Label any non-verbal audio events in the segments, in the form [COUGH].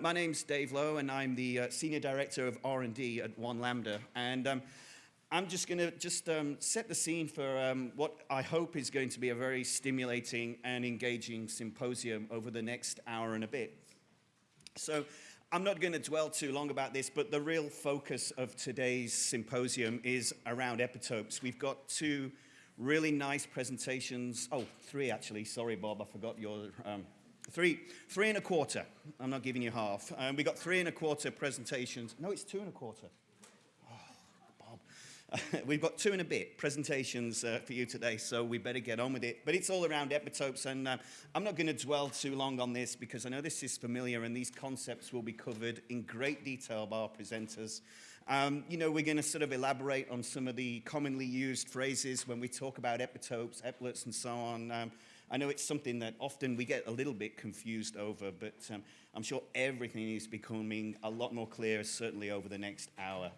My name's Dave Lowe, and I'm the uh, Senior Director of R&D at One Lambda. And um, I'm just going to just um, set the scene for um, what I hope is going to be a very stimulating and engaging symposium over the next hour and a bit. So I'm not going to dwell too long about this, but the real focus of today's symposium is around epitopes. We've got two really nice presentations. Oh, three actually. Sorry, Bob, I forgot your um, Three, three and a quarter. I'm not giving you half. Um, we got three and a quarter presentations. No, it's two and a quarter. Oh, Bob. [LAUGHS] We've got two and a bit presentations uh, for you today, so we better get on with it. But it's all around epitopes, and uh, I'm not going to dwell too long on this because I know this is familiar, and these concepts will be covered in great detail by our presenters. Um, you know, we're going to sort of elaborate on some of the commonly used phrases when we talk about epitopes, eplets, and so on. Um, I know it's something that often we get a little bit confused over, but um, I'm sure everything is becoming a lot more clear, certainly over the next hour.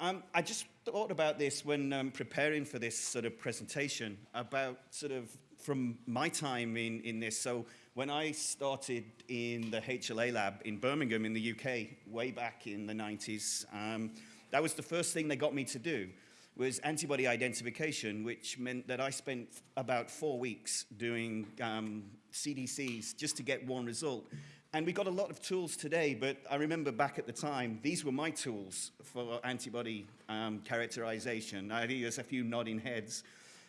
Um, I just thought about this when um, preparing for this sort of presentation, about sort of from my time in, in this. So when I started in the HLA lab in Birmingham in the UK, way back in the 90s, um, that was the first thing they got me to do was antibody identification, which meant that I spent about four weeks doing um, CDCs just to get one result. And we got a lot of tools today, but I remember back at the time, these were my tools for antibody um, characterization. I think there's a few nodding heads.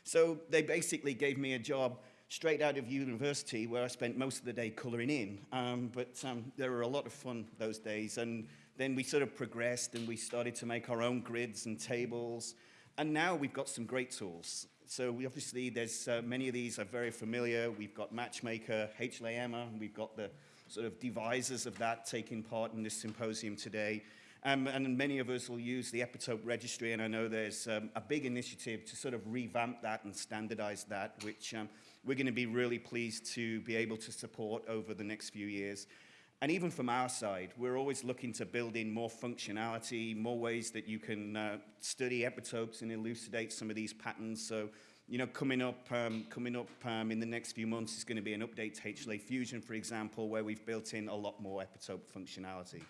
So they basically gave me a job straight out of university where I spent most of the day coloring in. Um, but um, there were a lot of fun those days. And then we sort of progressed and we started to make our own grids and tables. And now we've got some great tools. So we obviously, there's uh, many of these are very familiar. We've got Matchmaker, HLA-EMA, we've got the sort of devisers of that taking part in this symposium today. Um, and many of us will use the epitope registry, and I know there's um, a big initiative to sort of revamp that and standardize that, which um, we're going to be really pleased to be able to support over the next few years. And even from our side, we're always looking to build in more functionality, more ways that you can uh, study epitopes and elucidate some of these patterns. So, you know, coming up, um, coming up um, in the next few months is going to be an update to HLA Fusion, for example, where we've built in a lot more epitope functionality.